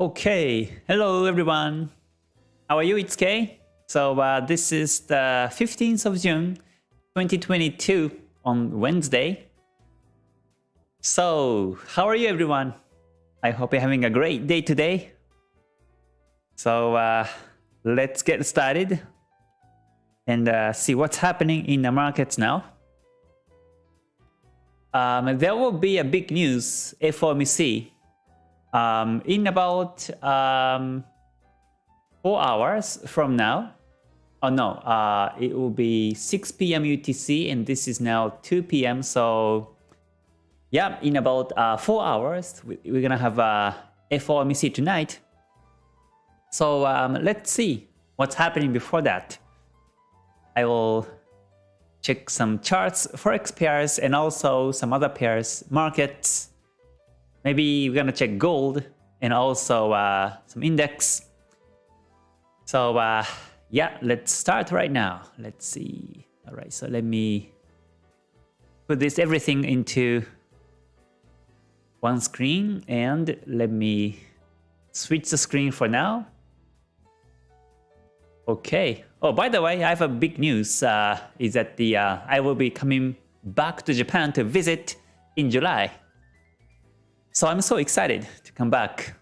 Okay, hello everyone. How are you? It's Kay. So uh, this is the 15th of June 2022 on Wednesday. So how are you everyone? I hope you're having a great day today. So uh, let's get started and uh, see what's happening in the markets now. Um, there will be a big news FOMC um, in about um, four hours from now. Oh no, uh, it will be 6 p.m. UTC and this is now 2 p.m. So yeah, in about uh, four hours, we're gonna have a FOMC tonight. So um, let's see what's happening before that. I will check some charts, forex pairs, and also some other pairs, markets. Maybe we're gonna check gold and also uh, some index. So uh, yeah, let's start right now. Let's see. All right, so let me put this everything into one screen and let me switch the screen for now. Okay. Oh, by the way, I have a big news. Uh, is that the uh, I will be coming back to Japan to visit in July. So I'm so excited to come back.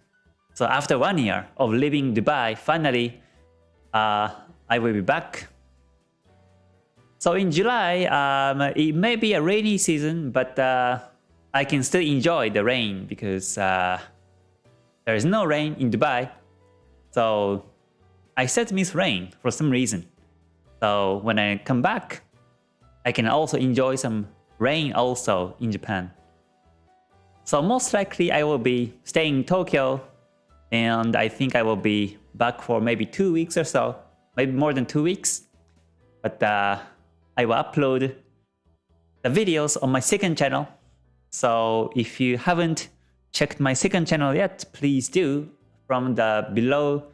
So after one year of living Dubai, finally, uh, I will be back. So in July, um, it may be a rainy season, but uh, I can still enjoy the rain because uh, there is no rain in Dubai. So I said miss rain for some reason. So when I come back, I can also enjoy some rain also in Japan. So most likely I will be staying in Tokyo and I think I will be back for maybe two weeks or so, maybe more than two weeks. But uh, I will upload the videos on my second channel. So if you haven't checked my second channel yet, please do from the below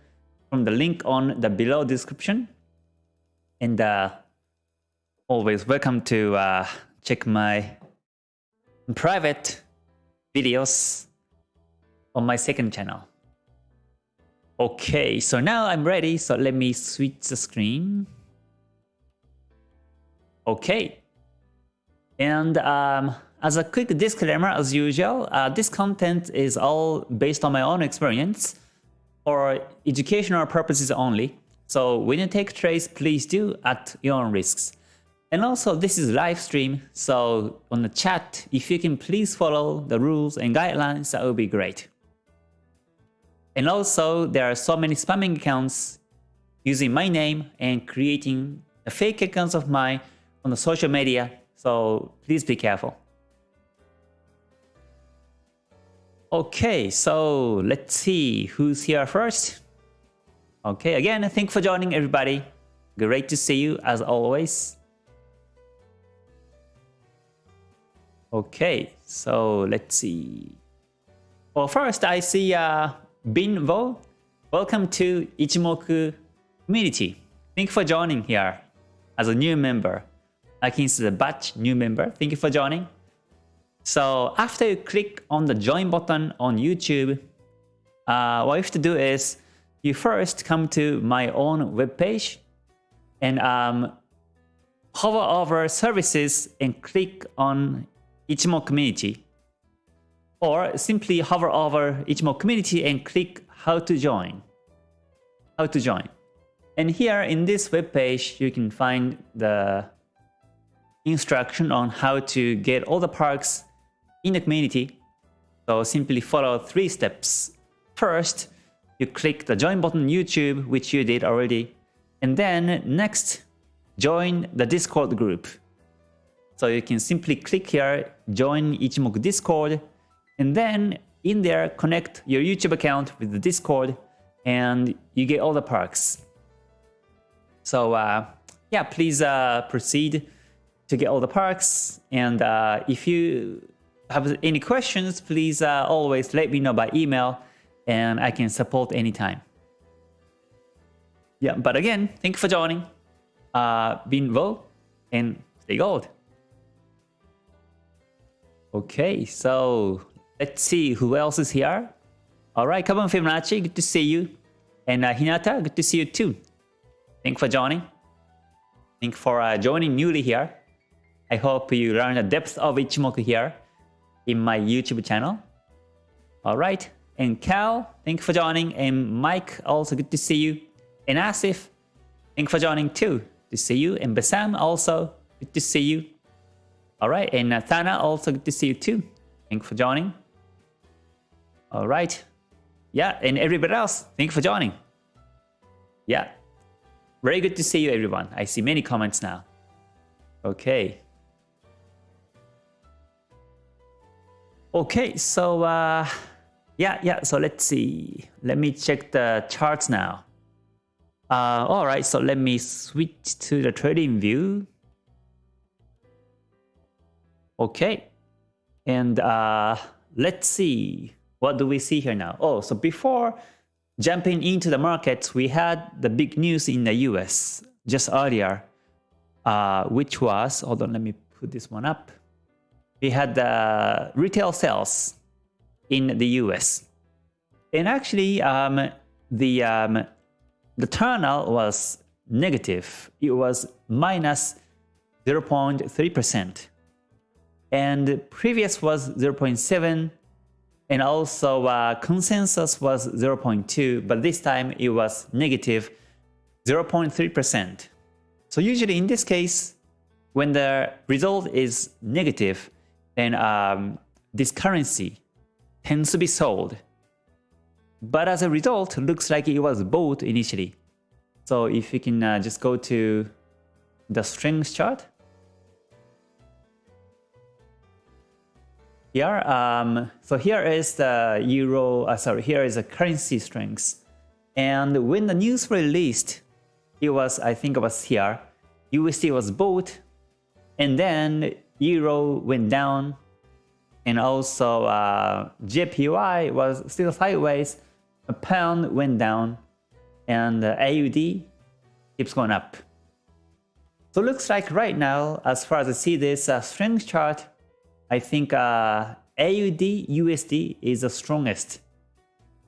from the link on the below description. And uh, always welcome to uh, check my private videos on my second channel. Okay, so now I'm ready. So let me switch the screen. Okay. And um, as a quick disclaimer, as usual, uh, this content is all based on my own experience for educational purposes only. So when you take trades, please do at your own risks. And also this is live stream, so on the chat, if you can please follow the rules and guidelines, that would be great. And also there are so many spamming accounts using my name and creating fake accounts of mine on the social media, so please be careful. Okay, so let's see who's here first. Okay, again, thank you for joining everybody. Great to see you as always. Okay, so let's see. Well, first I see uh, Binvo. Welcome to Ichimoku community. Thank you for joining here as a new member. I can see the batch new member. Thank you for joining. So after you click on the join button on YouTube, uh, what you have to do is you first come to my own webpage and um, hover over services and click on Ichimoku community. Or simply hover over Ichimoku community and click how to join. How to join. And here in this webpage, you can find the instruction on how to get all the perks in the community. So simply follow three steps. First, you click the join button YouTube, which you did already. And then next, join the Discord group. So you can simply click here, join Ichimoku Discord, and then in there, connect your YouTube account with the Discord, and you get all the perks. So uh, yeah, please uh, proceed to get all the perks. And uh, if you have any questions, please uh, always let me know by email and I can support anytime. Yeah, but again, thank you for joining. Uh, Binvo and stay gold. Okay, so let's see who else is here. All right, come on, Fibonacci, good to see you. And uh, Hinata, good to see you too. Thank for joining. Thank for uh, joining newly here. I hope you learn the depth of Ichimoku here in my YouTube channel. All right. And Cal, thank you for joining. And Mike, also good to see you. And Asif, thank you for joining too. Good to see you. And Basam, also good to see you. All right. And Nathana, also good to see you too. Thank you for joining. All right. Yeah. And everybody else, thank you for joining. Yeah. Very good to see you, everyone. I see many comments now. Okay. Okay, so uh, yeah, yeah, so let's see. Let me check the charts now. Uh, all right, so let me switch to the trading view. Okay, and uh, let's see. What do we see here now? Oh, so before jumping into the markets, we had the big news in the US just earlier, uh, which was, hold on, let me put this one up we had the retail sales in the US. And actually, um, the, um, the turnout was negative. It was minus 0.3%. And previous was 0.7 and also uh, consensus was 0.2, but this time it was negative 0.3%. So usually in this case, when the result is negative, then um, this currency tends to be sold. But as a result, looks like it was bought initially. So if you can uh, just go to the strength chart. Here, um, so here is the euro, uh, sorry, here is the currency strength. And when the news released, it was, I think it was here, USD was bought, and then euro went down and also uh, JPY was still sideways, a pound went down and uh, AUD keeps going up. So looks like right now, as far as I see this uh, strength chart, I think uh, AUD USD is the strongest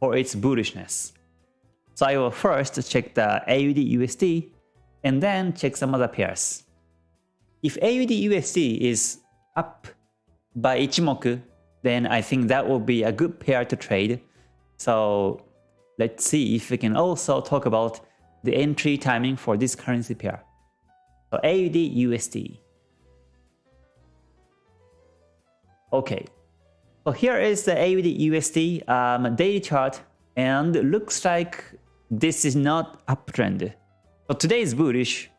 for its bullishness. So I will first check the AUD USD and then check some other pairs. If AUD USD is up by Ichimoku, then I think that will be a good pair to trade. So let's see if we can also talk about the entry timing for this currency pair. So AUD USD. Okay, so here is the AUD USD um, daily chart and looks like this is not uptrend. So today is bullish,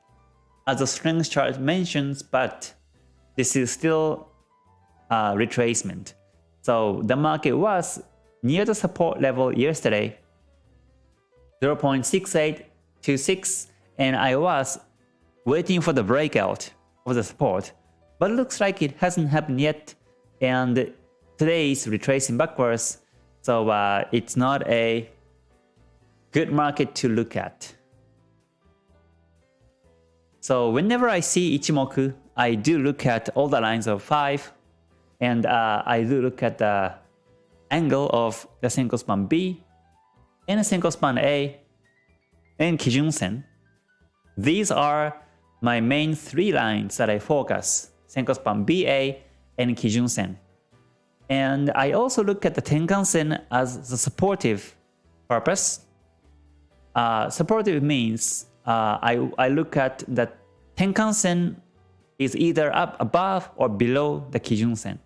as the strength chart mentions, but this is still a retracement. So the market was near the support level yesterday, 0.6826, and I was waiting for the breakout of the support, but looks like it hasn't happened yet, and today is retracing backwards, so uh, it's not a good market to look at. So whenever I see Ichimoku, I do look at all the lines of 5 and uh, I do look at the angle of the Senko span B and the Senko span A and Kijun Sen. These are my main three lines that I focus, Senko span BA and Kijun Sen. And I also look at the Tenkan Sen as the supportive purpose. Uh, supportive means uh, I, I look at that Tenkan-sen is either up above or below the Kijun-sen.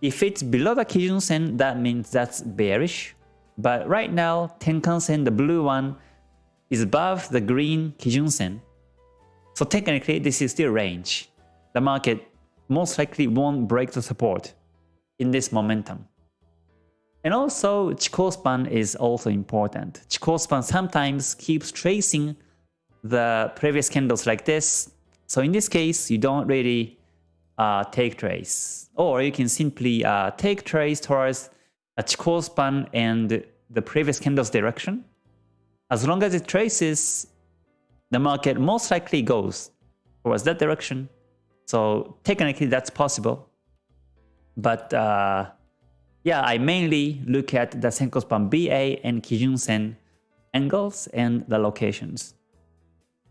If it's below the Kijun-sen, that means that's bearish. But right now, Tenkan-sen, the blue one, is above the green Kijun-sen. So technically, this is still range. The market most likely won't break the support in this momentum. And also, Chikou span is also important. Chikou span sometimes keeps tracing the previous candles like this. So in this case, you don't really uh, take trace. Or you can simply uh, take trace towards a Chikou span and the previous candle's direction. As long as it traces, the market most likely goes towards that direction. So technically that's possible. But uh, yeah, I mainly look at the Senko Span BA and Kijun Sen angles and the locations.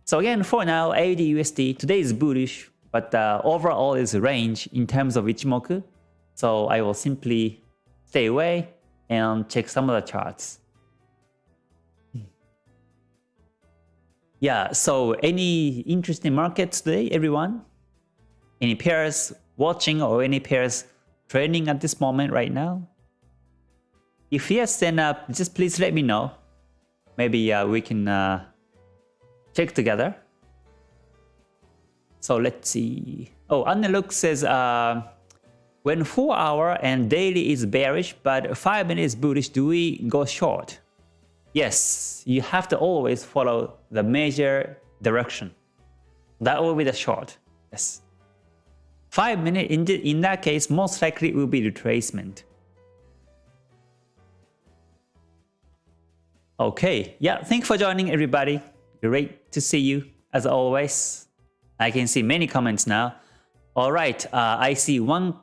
So again, for now, AUD USD today is bullish, but uh, overall is range in terms of Ichimoku. So I will simply stay away and check some of the charts. Yeah, so any interesting markets today, everyone? Any pairs watching or any pairs trading at this moment right now? If yes, then uh, just please let me know. Maybe uh, we can uh, check together. So let's see. Oh, Annelook says uh, when 4 hour and daily is bearish but 5 minutes bullish, do we go short? Yes, you have to always follow the major direction. That will be the short. Yes. 5 minutes, in, in that case, most likely will be retracement. Okay, yeah, thanks for joining everybody. Great to see you as always. I can see many comments now. All right, uh, I see one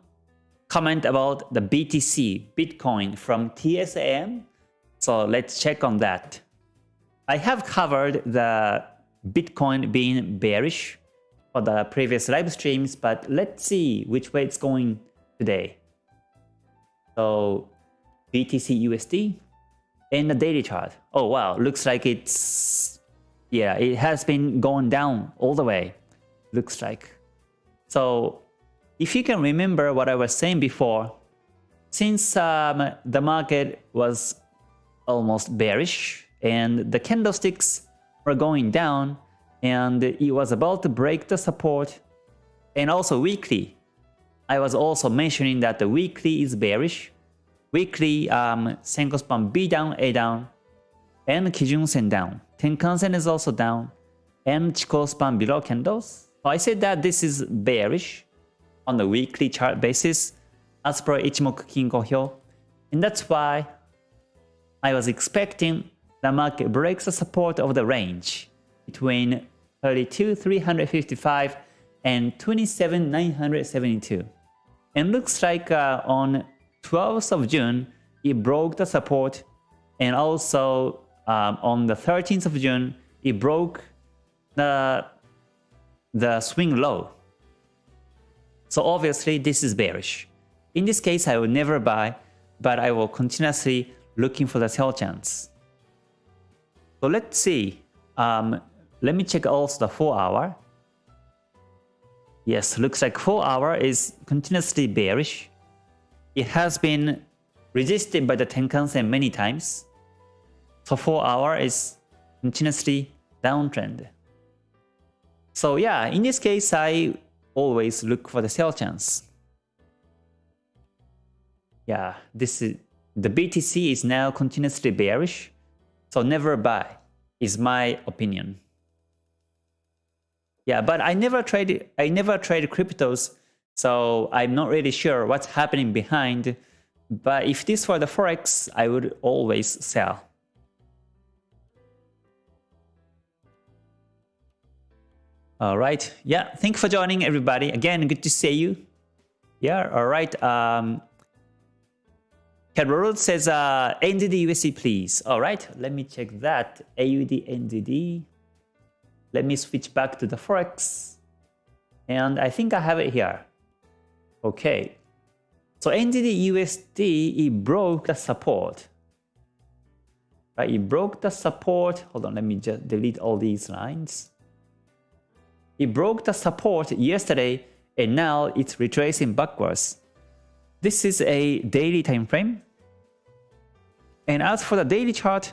comment about the BTC, Bitcoin from TSM. So let's check on that. I have covered the Bitcoin being bearish for the previous live streams, but let's see which way it's going today. So BTC USD in the daily chart. Oh wow, looks like it's yeah, it has been going down all the way. Looks like. So if you can remember what I was saying before, since um, the market was almost bearish and the candlesticks were going down and it was about to break the support and also weekly. I was also mentioning that the weekly is bearish weekly um, Senko span B down, A down, and Kijun Sen down. Tenkan Sen is also down, and Chikou span below candles. So I said that this is bearish on the weekly chart basis as per Ichimoku Kinko Hyo. And that's why I was expecting the market breaks the support of the range between 32,355 and 27,972. And looks like uh, on 12th of June, it broke the support and also um, on the 13th of June, it broke the, the swing low. So obviously this is bearish. In this case, I will never buy, but I will continuously looking for the sell chance. So let's see. Um, let me check also the 4 hour. Yes, looks like 4 hour is continuously bearish. It has been resisted by the Tenkan-sen many times. So 4 hour is continuously downtrend. So yeah, in this case, I always look for the sell chance. Yeah, this is the BTC is now continuously bearish, so never buy is my opinion. Yeah, but I never trade I never trade cryptos so I'm not really sure what's happening behind, but if this were the Forex, I would always sell. All right. Yeah. Thank you for joining everybody. Again, good to see you. Yeah. All right. Um, Carol says, uh, NZD USD, please. All right. Let me check that. AUD NZD. Let me switch back to the Forex. And I think I have it here. Okay. So NZD USD, it broke the support. Right, it broke the support. Hold on, let me just delete all these lines. It broke the support yesterday and now it's retracing backwards. This is a daily time frame. And as for the daily chart,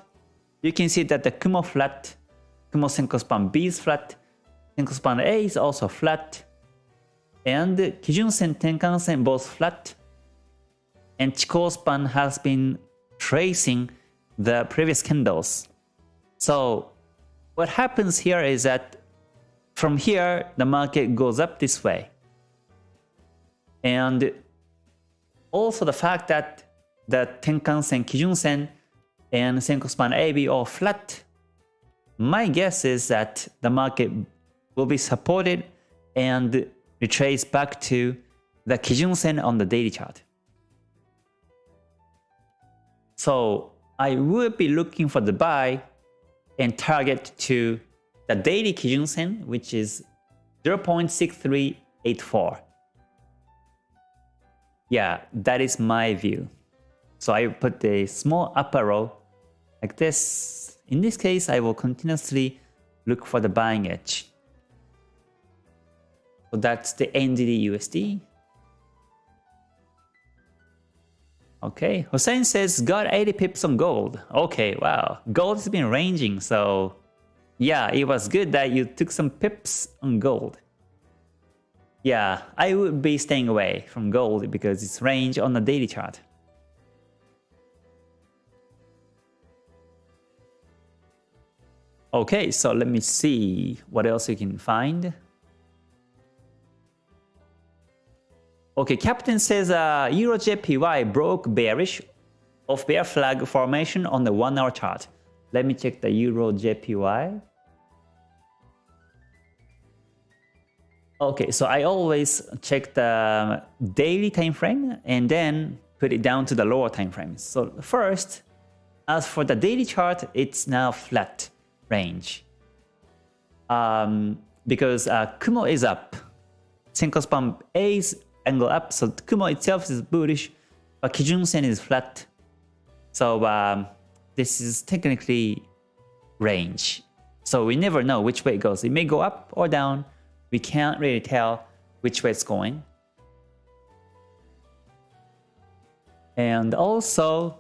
you can see that the Kumo flat, Kumo Senko span B is flat, Senko span A is also flat, and Kijun-sen, Tenkan-sen both flat, and Chikou span has been tracing the previous candles. So what happens here is that from here, the market goes up this way. And also the fact that the Tenkan-sen, Kijun-sen, and Senko span AB are flat, my guess is that the market will be supported and retrace back to the Kijun Sen on the daily chart. So I will be looking for the buy and target to the daily Kijun Sen, which is 0.6384. Yeah, that is my view. So I put a small up arrow like this. In this case, I will continuously look for the buying edge. So that's the NZD USD. Okay, Hussein says got 80 pips on gold. Okay, wow. Gold has been ranging, so yeah, it was good that you took some pips on gold. Yeah, I would be staying away from gold because it's range on the daily chart. Okay, so let me see what else you can find. Okay, Captain says uh, EuroJPY broke bearish of bear flag formation on the one hour chart. Let me check the EuroJPY. Okay, so I always check the daily time frame and then put it down to the lower time frame. So first, as for the daily chart, it's now flat range. Um, because uh, Kumo is up. Senko span is angle up, so Kumo itself is bullish, but Kijun Sen is flat. So um, this is technically range. So we never know which way it goes. It may go up or down. We can't really tell which way it's going. And also,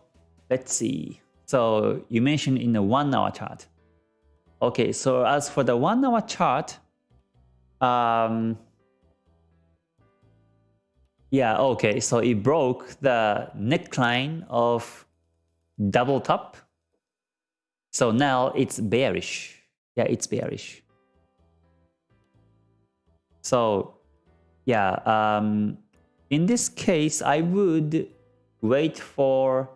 let's see. So you mentioned in the one hour chart. Okay, so as for the one hour chart, um, yeah, okay. So it broke the neckline of double top. So now it's bearish. Yeah, it's bearish. So yeah, um, in this case, I would wait for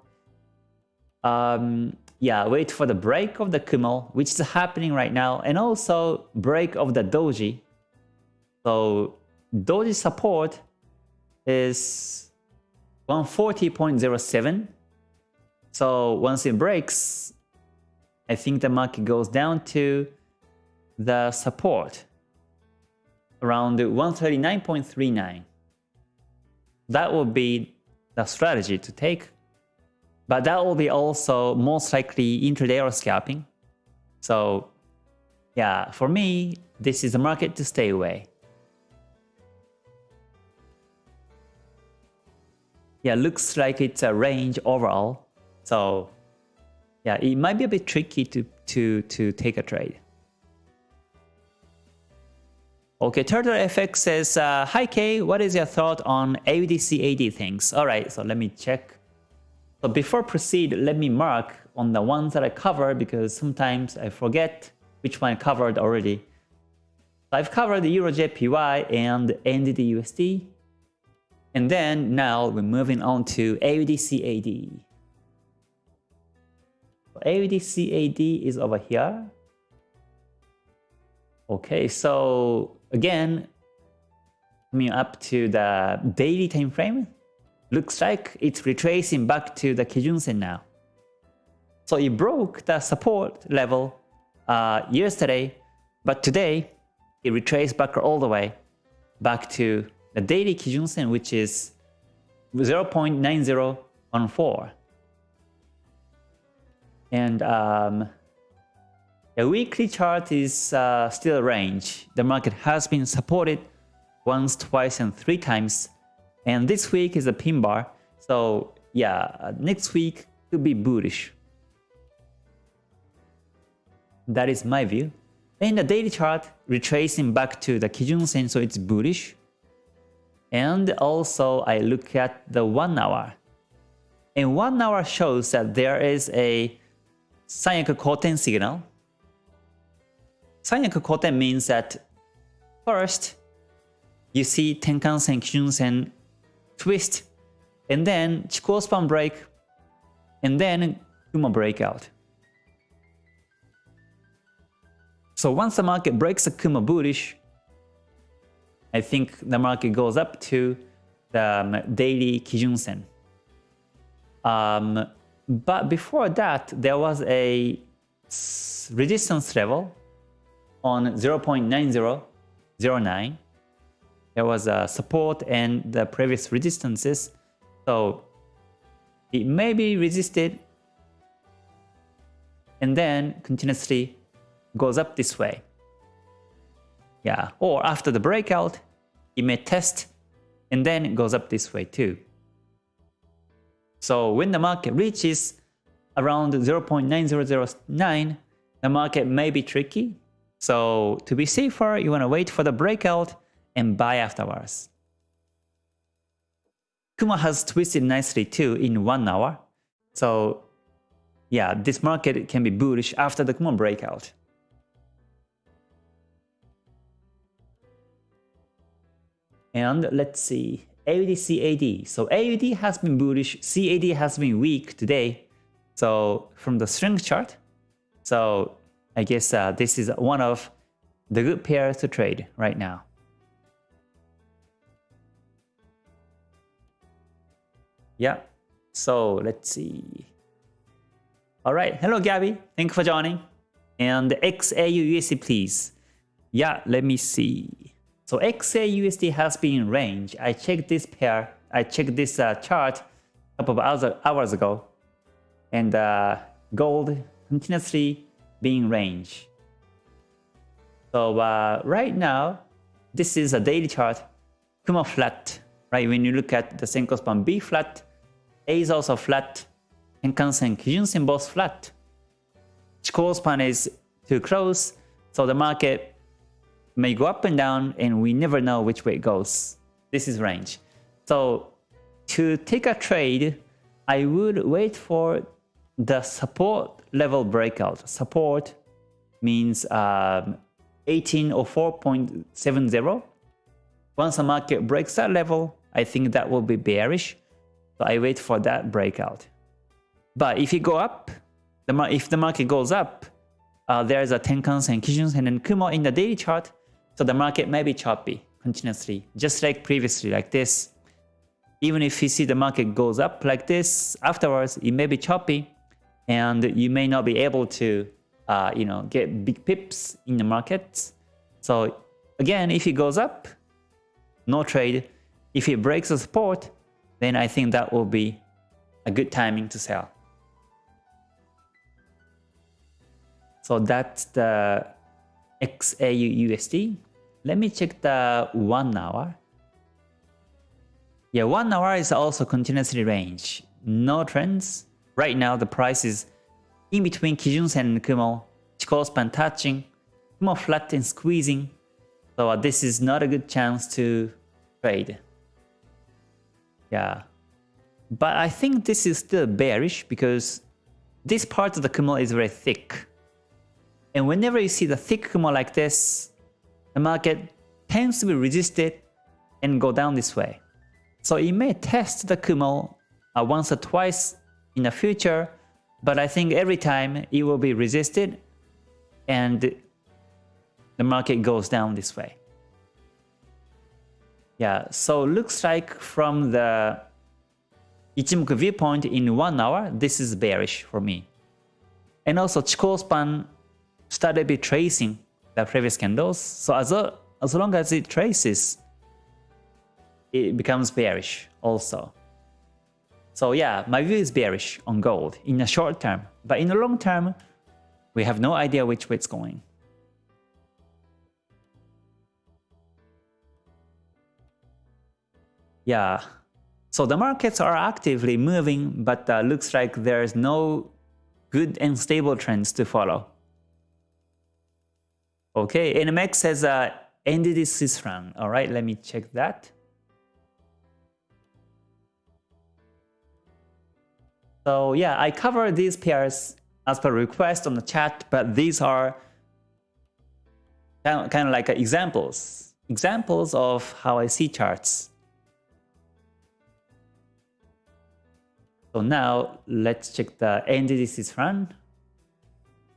um, yeah, wait for the break of the Kumo, which is happening right now, and also break of the Doji. So Doji support is 140.07. So once it breaks, I think the market goes down to the support around 139.39. That will be the strategy to take. But that will be also most likely intraday or scalping. So yeah, for me, this is a market to stay away. yeah, looks like it's a range overall. So yeah, it might be a bit tricky to, to, to take a trade. Okay, Turtle FX says, uh, Hi K, what is your thought on AUDCAD things? Alright, so let me check. So before proceed, let me mark on the ones that I covered because sometimes I forget which one I covered already. I've covered the EuroJPY and NZD and then now we're moving on to AUDCAD. AUDCAD is over here. Okay, so again, coming up to the daily time frame, looks like it's retracing back to the Kijun Sen now. So it broke the support level uh, yesterday, but today it retraced back all the way back to the daily Kijun Sen, which is 0.9014. And um, the weekly chart is uh, still a range. The market has been supported once, twice, and three times. And this week is a pin bar. So yeah, uh, next week could be bullish. That is my view. In the daily chart, retracing back to the Kijun Sen, so it's bullish. And also I look at the 1 hour. And 1 hour shows that there is a Sanyaku Koten signal. Sanyaku Koten means that first you see Tenkan-sen, Kijun-sen twist, and then Chikou span break, and then Kumo breakout. So once the market breaks a Kumo bullish, I think the market goes up to the um, daily Kijun Sen. Um, but before that, there was a resistance level on 0.9009. There was a support and the previous resistances. So it may be resisted and then continuously goes up this way. Yeah, or after the breakout, it may test and then goes up this way too. So when the market reaches around 0.9009, the market may be tricky. So to be safer, you want to wait for the breakout and buy afterwards. Kumo has twisted nicely too in one hour. So yeah, this market can be bullish after the Kumo breakout. And let's see, AUD CAD. So AUD has been bullish, CAD has been weak today. So from the strength chart, so I guess uh, this is one of the good pairs to trade right now. Yeah, so let's see. All right, hello Gabby, thank you for joining. And XAU please. Yeah, let me see. So XAUSD has been range. I checked this pair, I checked this uh, chart a couple of hours ago. And uh, gold continuously being range. So uh, right now, this is a daily chart, Kumo flat, right? When you look at the Senko span B flat, A is also flat, Tenkan-sen, Kijun-sen both flat. Chikou span is too close, so the market may go up and down and we never know which way it goes. This is range. So to take a trade, I would wait for the support level breakout. Support means um, 18 or 4.70. Once the market breaks that level, I think that will be bearish. So I wait for that breakout. But if it go up, the if the market goes up, uh, there's a Tenkan-sen, Kijun-sen, and Kumo in the daily chart. So the market may be choppy continuously, just like previously, like this. Even if you see the market goes up like this, afterwards it may be choppy, and you may not be able to, uh, you know, get big pips in the market. So again, if it goes up, no trade. If it breaks the support, then I think that will be a good timing to sell. So that's the XAU USD. Let me check the 1 hour. Yeah, 1 hour is also continuously range. No trends. Right now the price is in between Kijun-sen and Kumo. Chikou span touching. Kumo flat and squeezing. So uh, this is not a good chance to trade. Yeah. But I think this is still bearish because this part of the Kumo is very thick. And whenever you see the thick Kumo like this, the market tends to be resisted and go down this way. So it may test the Kumo uh, once or twice in the future, but I think every time it will be resisted and the market goes down this way. Yeah, so looks like from the Ichimoku viewpoint in one hour, this is bearish for me. And also Chikou span started be tracing the previous candles. So as, a, as long as it traces, it becomes bearish also. So yeah, my view is bearish on gold in the short term. But in the long term, we have no idea which way it's going. Yeah, so the markets are actively moving, but uh, looks like there's no good and stable trends to follow. Okay, NMX has uh, ended its Swiss. All right, let me check that. So yeah, I cover these pairs as per request on the chat, but these are kind of like examples, examples of how I see charts. So now let's check the Swiss franc.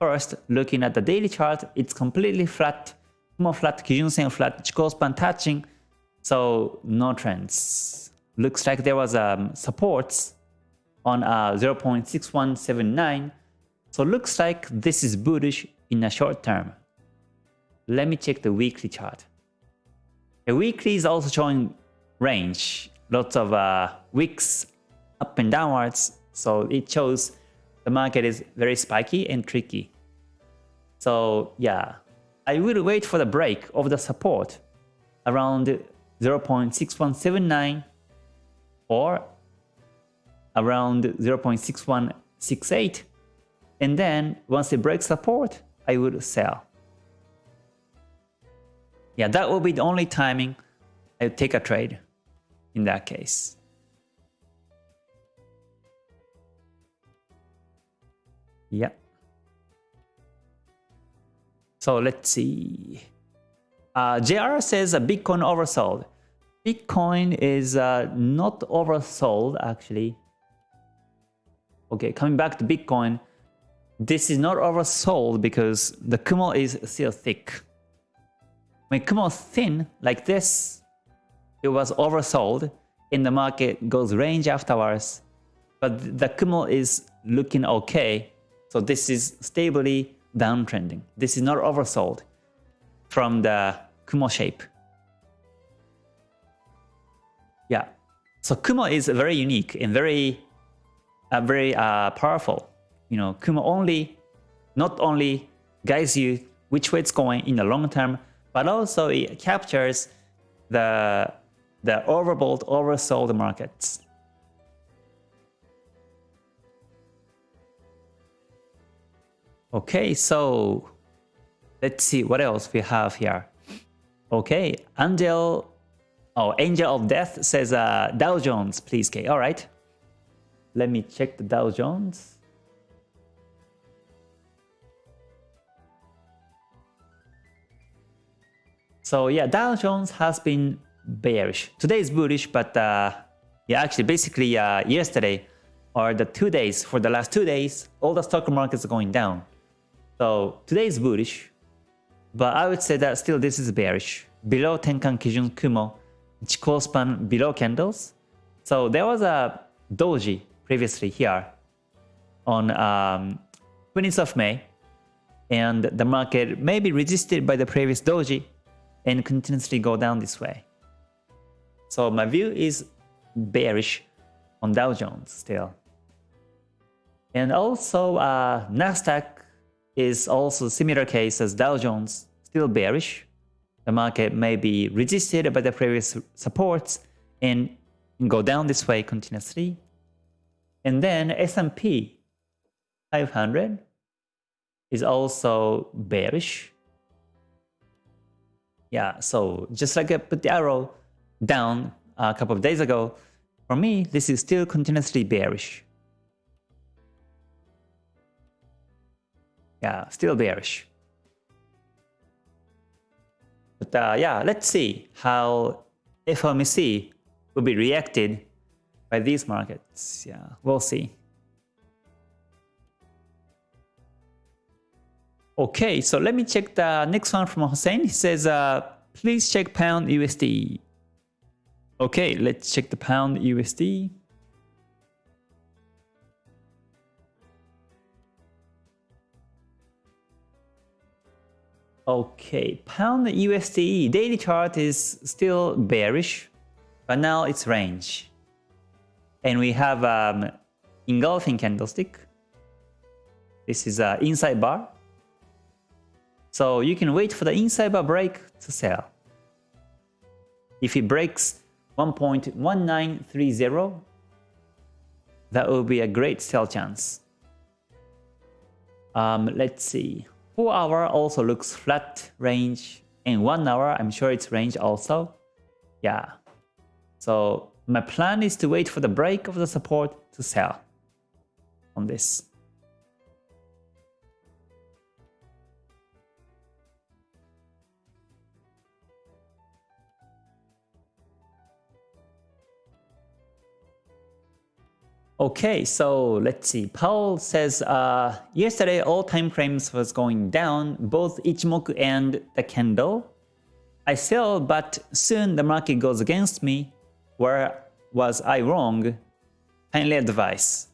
First, looking at the daily chart, it's completely flat, more flat, Kijun-sen flat, Chikou span touching, so no trends. Looks like there was um, supports on uh, 0.6179. So looks like this is bullish in a short term. Let me check the weekly chart. The weekly is also showing range, lots of uh, wicks up and downwards. So it shows the market is very spiky and tricky. So yeah, I will wait for the break of the support around 0.6179 or around 0.6168 and then once it breaks support I will sell. Yeah, that will be the only timing I take a trade in that case. Yeah. So let's see. Uh, JR says a Bitcoin oversold. Bitcoin is uh, not oversold actually. Okay, coming back to Bitcoin, this is not oversold because the Kumo is still thick. When Kumo thin like this, it was oversold and the market goes range afterwards. But the Kumo is looking okay. So this is stably downtrending. This is not oversold from the Kumo shape. Yeah. So Kumo is very unique and very, uh, very uh, powerful. You know, Kumo only, not only guides you which way it's going in the long term, but also it captures the the overbought, oversold markets. Okay, so let's see what else we have here. Okay, Angel, oh, Angel of Death says uh, Dow Jones, please, K. All right, let me check the Dow Jones. So yeah, Dow Jones has been bearish. Today is bullish, but uh, yeah, actually, basically uh, yesterday or the two days, for the last two days, all the stock markets are going down. So today is bullish, but I would say that still this is bearish. Below Tenkan Kijun Kumo, Chikou span below candles. So there was a doji previously here on um, 20th of May, and the market may be resisted by the previous doji and continuously go down this way. So my view is bearish on Dow Jones still. And also uh, Nasdaq is also similar case as Dow Jones, still bearish. The market may be resisted by the previous supports and go down this way continuously. And then S&P 500 is also bearish. Yeah, so just like I put the arrow down a couple of days ago, for me, this is still continuously bearish. Yeah, still bearish. But uh, yeah, let's see how FOMC will be reacted by these markets. Yeah, we'll see. Okay, so let me check the next one from Hussein. He says, uh, please check pound USD. Okay, let's check the pound USD. Okay, pound USD daily chart is still bearish, but now it's range. And we have um, engulfing candlestick. This is an inside bar. So you can wait for the inside bar break to sell. If it breaks 1.1930, that will be a great sell chance. Um, let's see. 4 hour also looks flat range and 1 hour I'm sure it's range also. Yeah. So my plan is to wait for the break of the support to sell on this. Okay, so let's see. Paul says, uh, yesterday all time frames was going down, both Ichimoku and the candle. I sell, but soon the market goes against me. Where was I wrong? Kindly advice.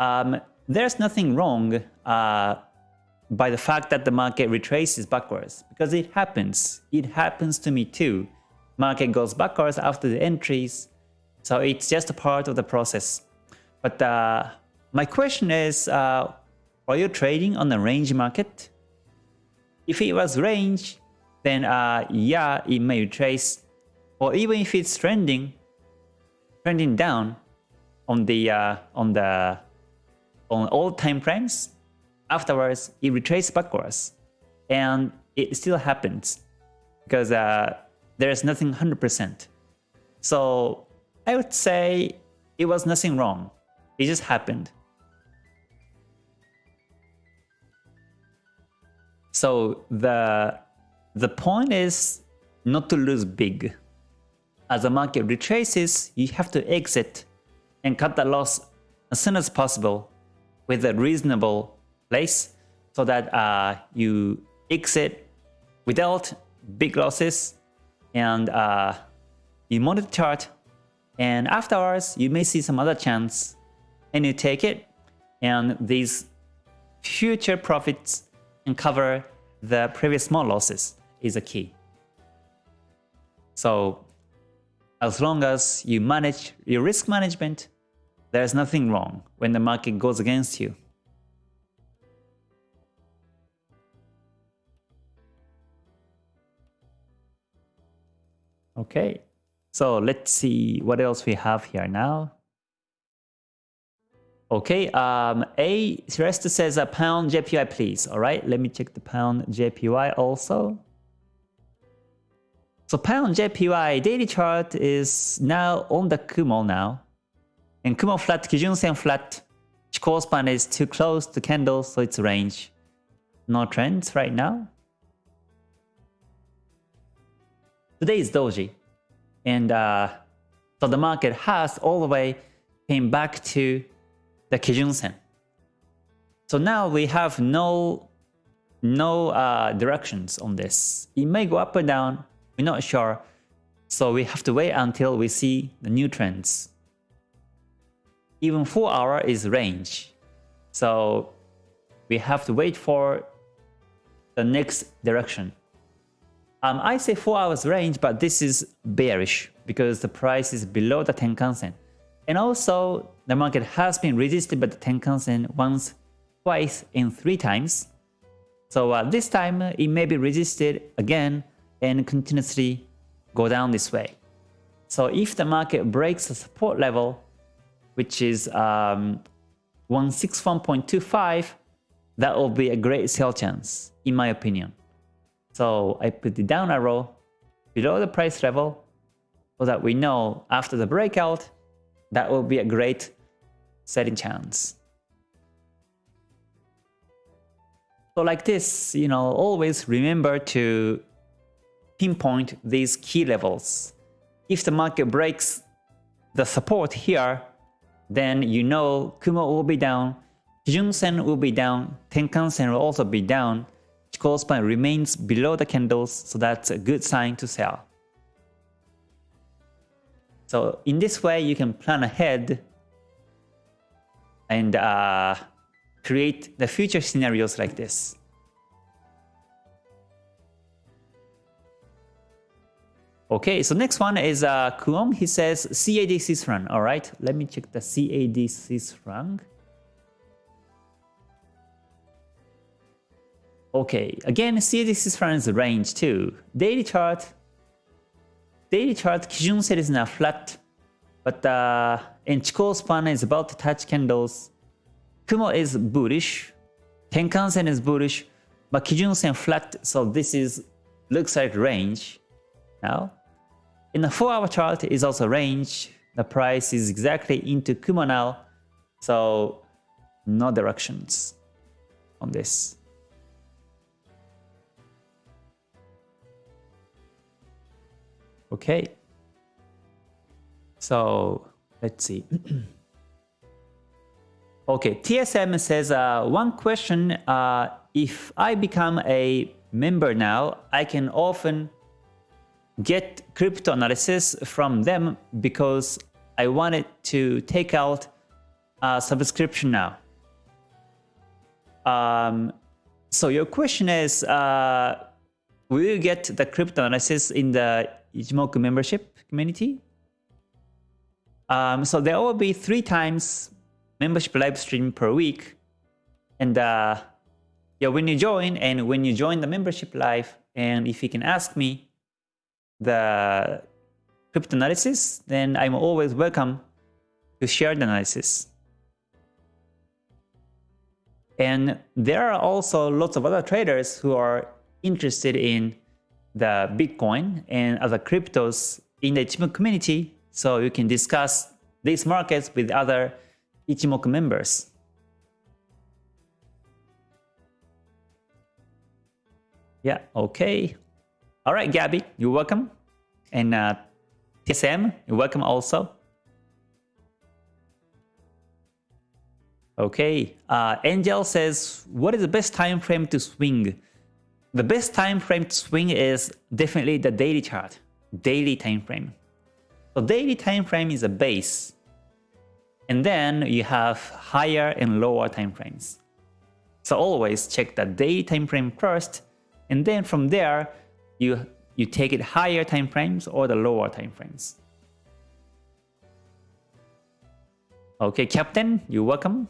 um, there's nothing wrong uh, by the fact that the market retraces backwards because it happens. It happens to me too. Market goes backwards after the entries, so it's just a part of the process. But uh, my question is, uh, are you trading on the range market? If it was range, then uh, yeah, it may retrace. Or even if it's trending, trending down on the uh, on the on all time frames, afterwards it retraces backwards, and it still happens because uh, there is nothing 100%. So I would say it was nothing wrong. It just happened. So the the point is not to lose big. As the market retraces, you have to exit and cut the loss as soon as possible with a reasonable place so that uh, you exit without big losses and uh, you monitor the chart and afterwards you may see some other chance and you take it and these future profits and cover the previous small losses is a key. So as long as you manage your risk management, there's nothing wrong when the market goes against you. Okay, so let's see what else we have here now. Okay, um, A rest says a pound JPY please. All right, let me check the pound JPY also. So pound JPY daily chart is now on the Kumo now. And Kumo flat, Kijun Sen flat. Chikou span is too close to candle, so it's range. No trends right now. Today is Doji. And uh, so the market has all the way came back to the Kijun Sen. So now we have no no uh, directions on this. It may go up or down, we're not sure. So we have to wait until we see the new trends. Even 4 hour is range. So we have to wait for the next direction. Um, I say 4 hours range, but this is bearish because the price is below the Tenkan Sen. And also, the market has been resisted by the Tenkan Sen once, twice, and three times. So uh, this time, it may be resisted again and continuously go down this way. So if the market breaks the support level, which is um, 161.25, that will be a great sell chance, in my opinion. So I put the down arrow below the price level so that we know after the breakout, that will be a great setting chance. So like this, you know, always remember to pinpoint these key levels. If the market breaks the support here, then you know Kumo will be down, Kijun Sen will be down, Tenkan Sen will also be down, Chikou span remains below the candles, so that's a good sign to sell. So in this way, you can plan ahead and uh, create the future scenarios like this. Okay, so next one is uh, Kuom. He says CAD franc. All right, let me check the CAD franc. Okay, again, CAD is range too. Daily chart. Daily chart, Kijun Sen is now flat, but uh, in Chikou span is about to touch candles. Kumo is bullish, Tenkan Sen is bullish, but Kijun Sen flat, so this is looks like range now. In the 4 hour chart is also range. The price is exactly into Kumo now. So no directions on this. Okay. So let's see. okay, TSM says uh, one question. Uh, if I become a member now, I can often get crypto analysis from them because I wanted to take out uh, subscription now. Um, so your question is, uh, will you get the crypto analysis in the Ichimoku membership community? Um, so there will be three times membership live stream per week. And uh, yeah, when you join and when you join the membership live, and if you can ask me the crypto analysis, then I'm always welcome to share the analysis. And there are also lots of other traders who are interested in the Bitcoin and other cryptos in the Ichimoku community. So you can discuss these markets with other Ichimoku members. Yeah, okay. All right, Gabby, you're welcome. And uh, TSM, you're welcome also. Okay, uh, Angel says, what is the best time frame to swing? The best time frame to swing is definitely the daily chart, daily time frame. So daily time frame is a base. And then you have higher and lower time frames. So always check the daily time frame first, and then from there, you, you take it higher time frames or the lower time frames. Okay, Captain, you're welcome.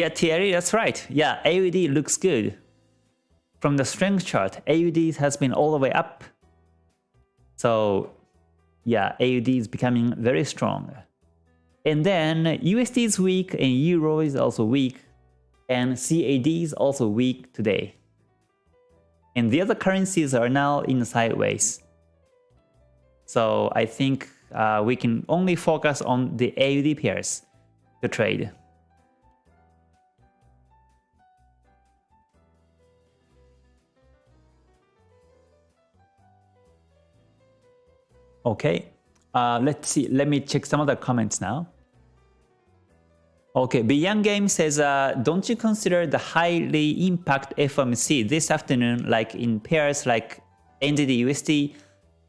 Yeah, Thierry, that's right. Yeah, AUD looks good. From the strength chart, AUD has been all the way up. So yeah, AUD is becoming very strong. And then USD is weak and Euro is also weak. And CAD is also weak today. And the other currencies are now in sideways. So I think uh, we can only focus on the AUD pairs to trade. Okay, uh, let's see. Let me check some of the comments now. Okay, Beyond Game says, uh, don't you consider the highly impact FOMC this afternoon, like in pairs like NZD USD,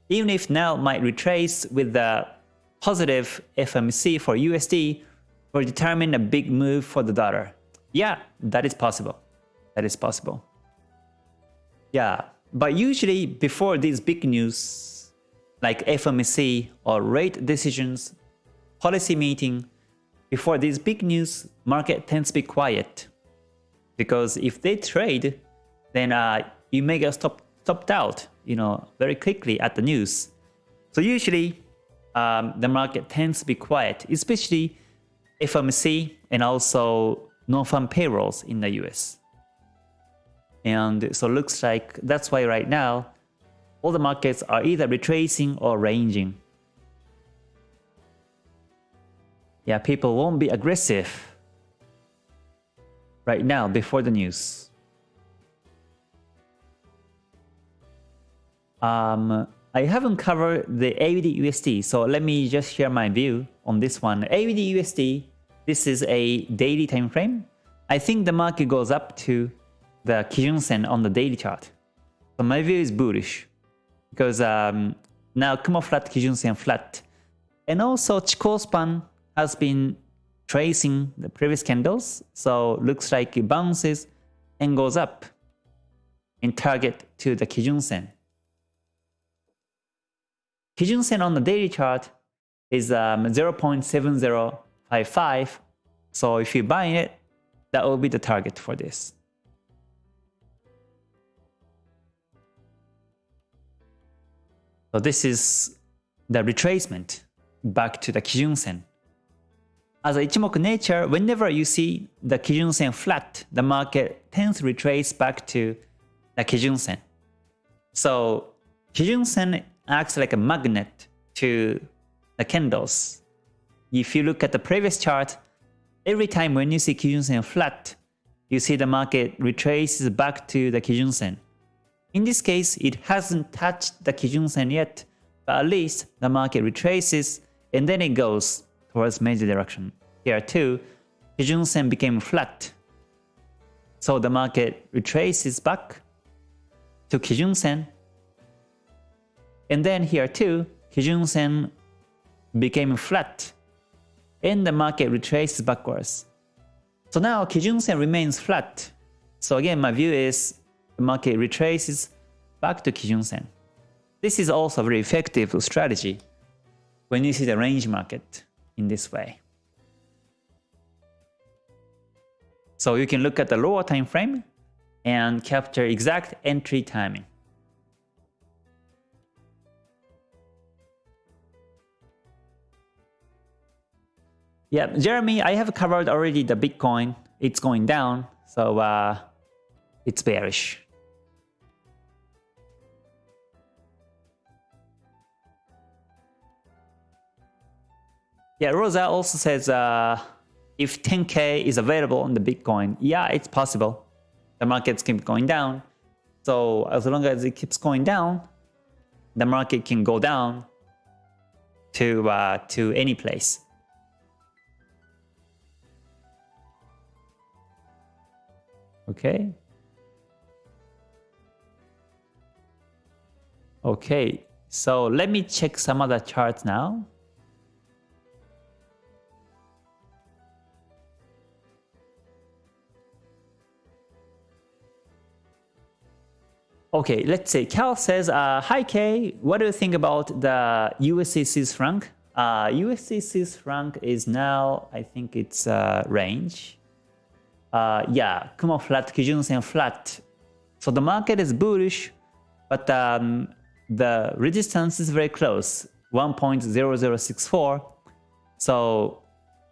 even if now might retrace with the positive FOMC for USD, will determine a big move for the dollar? Yeah, that is possible. That is possible. Yeah, but usually before these big news, like FOMC or rate decisions, policy meeting, before these big news, market tends to be quiet. Because if they trade, then uh, you may get stopped, stopped out, you know, very quickly at the news. So usually, um, the market tends to be quiet, especially FOMC and also non-farm payrolls in the US. And so looks like that's why right now all the markets are either retracing or ranging. Yeah, people won't be aggressive right now before the news. Um, I haven't covered the AUD USD, so let me just share my view on this one. AUD USD, this is a daily time frame. I think the market goes up to the Kijun Sen on the daily chart. So my view is bullish because um, now Kumo flat, Kijun Sen flat. And also Chikou span has been tracing the previous candles, so looks like it bounces and goes up in target to the Kijun Sen. Kijun Sen on the daily chart is um, 0.7055, so if you buy it, that will be the target for this. So this is the retracement back to the Kijun Sen. As a Ichimoku nature, whenever you see the Kijun Sen flat, the market tends to retrace back to the Kijun Sen. So Kijun Sen acts like a magnet to the candles. If you look at the previous chart, every time when you see Kijun Sen flat, you see the market retraces back to the Kijun Sen. In this case, it hasn't touched the Kijun Sen yet, but at least the market retraces and then it goes towards major direction. Here too, Kijun Sen became flat. So the market retraces back to Kijun Sen And then here too, Kijun Sen became flat and the market retraces backwards. So now Kijun Sen remains flat. So again, my view is the market retraces back to Kijun Sen. This is also a very effective strategy when you see the range market in this way. So you can look at the lower time frame and capture exact entry timing. Yeah, Jeremy, I have covered already the Bitcoin. It's going down, so uh, it's bearish. Yeah, Rosa also says uh, if 10k is available on the Bitcoin, yeah, it's possible. The markets keep going down. So as long as it keeps going down, the market can go down to uh, to any place. Okay. Okay, so let me check some other charts now. Okay, let's say Cal says, uh, Hi Kay, what do you think about the Swiss franc? Uh, Swiss franc is now, I think it's uh, range. Uh, yeah, Kumo flat, Kijun Sen flat. So the market is bullish, but um, the resistance is very close, 1.0064. So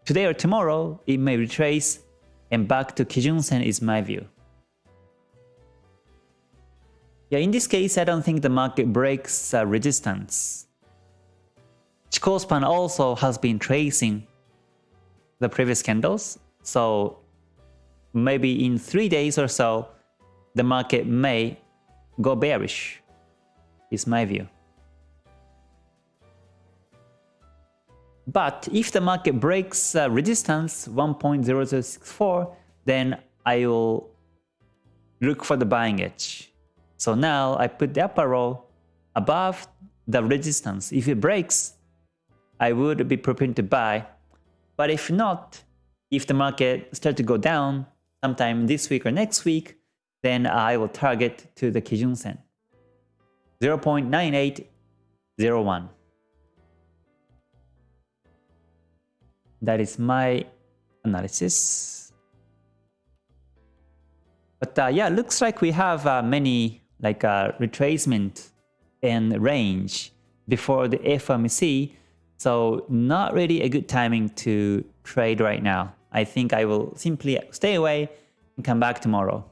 today or tomorrow, it may retrace and back to Kijun Sen is my view. Yeah, in this case, I don't think the market breaks uh, resistance. Chikou span also has been tracing the previous candles, so maybe in three days or so, the market may go bearish, is my view. But if the market breaks uh, resistance 1.0064, then I will look for the buying edge. So now I put the upper row above the resistance. If it breaks, I would be prepared to buy. But if not, if the market start to go down sometime this week or next week, then I will target to the Kijun Sen. 0.9801. That is my analysis. But uh, yeah, looks like we have uh, many like a retracement and range before the FOMC. So not really a good timing to trade right now. I think I will simply stay away and come back tomorrow.